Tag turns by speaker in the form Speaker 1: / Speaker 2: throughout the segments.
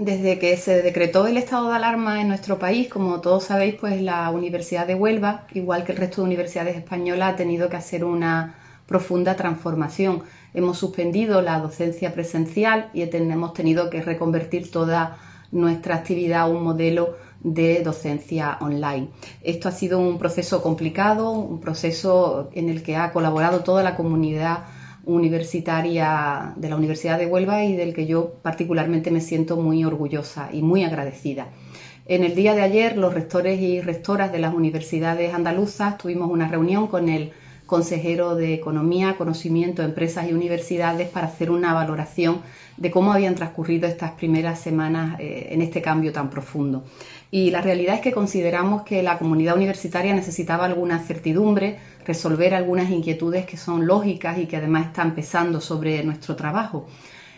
Speaker 1: Desde que se decretó el estado de alarma en nuestro país, como todos sabéis, pues la Universidad de Huelva, igual que el resto de universidades españolas, ha tenido que hacer una profunda transformación. Hemos suspendido la docencia presencial y hemos tenido que reconvertir toda nuestra actividad a un modelo de docencia online. Esto ha sido un proceso complicado, un proceso en el que ha colaborado toda la comunidad universitaria de la Universidad de Huelva y del que yo particularmente me siento muy orgullosa y muy agradecida. En el día de ayer los rectores y rectoras de las universidades andaluzas tuvimos una reunión con el consejero de Economía, Conocimiento, Empresas y Universidades para hacer una valoración de cómo habían transcurrido estas primeras semanas eh, en este cambio tan profundo. Y la realidad es que consideramos que la comunidad universitaria necesitaba alguna certidumbre, resolver algunas inquietudes que son lógicas y que además están pesando sobre nuestro trabajo.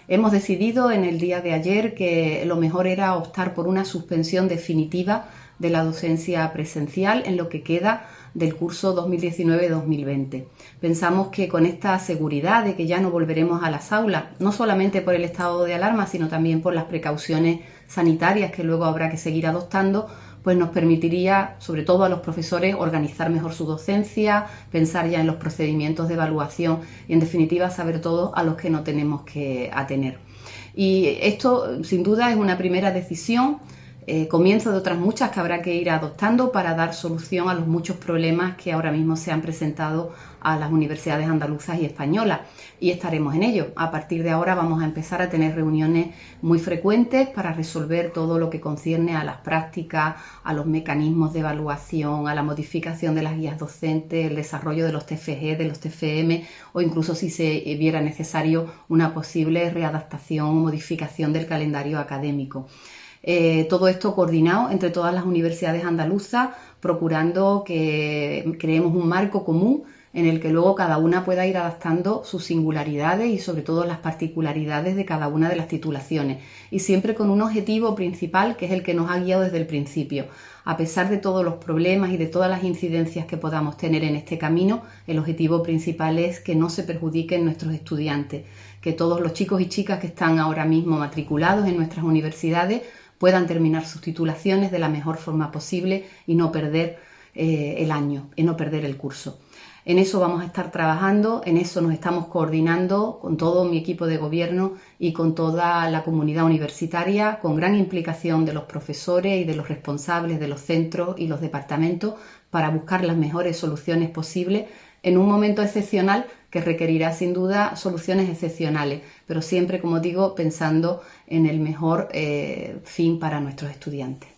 Speaker 1: Hemos decidido en el día de ayer que lo mejor era optar por una suspensión definitiva de la docencia presencial en lo que queda del curso 2019-2020. Pensamos que con esta seguridad de que ya no volveremos a las aulas, no solamente por el estado de alarma, sino también por las precauciones sanitarias que luego habrá que seguir adoptando, pues nos permitiría, sobre todo a los profesores, organizar mejor su docencia, pensar ya en los procedimientos de evaluación y, en definitiva, saber todo a los que no tenemos que atener. Y esto, sin duda, es una primera decisión eh, comienzo de otras muchas que habrá que ir adoptando para dar solución a los muchos problemas que ahora mismo se han presentado a las universidades andaluzas y españolas y estaremos en ello. A partir de ahora vamos a empezar a tener reuniones muy frecuentes para resolver todo lo que concierne a las prácticas, a los mecanismos de evaluación, a la modificación de las guías docentes, el desarrollo de los TFG, de los TFM o incluso si se viera necesario una posible readaptación o modificación del calendario académico. Eh, todo esto coordinado entre todas las universidades andaluzas, procurando que creemos un marco común en el que luego cada una pueda ir adaptando sus singularidades y sobre todo las particularidades de cada una de las titulaciones y siempre con un objetivo principal que es el que nos ha guiado desde el principio. A pesar de todos los problemas y de todas las incidencias que podamos tener en este camino, el objetivo principal es que no se perjudiquen nuestros estudiantes, que todos los chicos y chicas que están ahora mismo matriculados en nuestras universidades puedan terminar sus titulaciones de la mejor forma posible y no perder eh, el año, y no perder el curso. En eso vamos a estar trabajando, en eso nos estamos coordinando con todo mi equipo de gobierno y con toda la comunidad universitaria, con gran implicación de los profesores y de los responsables de los centros y los departamentos para buscar las mejores soluciones posibles en un momento excepcional que requerirá sin duda soluciones excepcionales, pero siempre, como digo, pensando en el mejor eh, fin para nuestros estudiantes.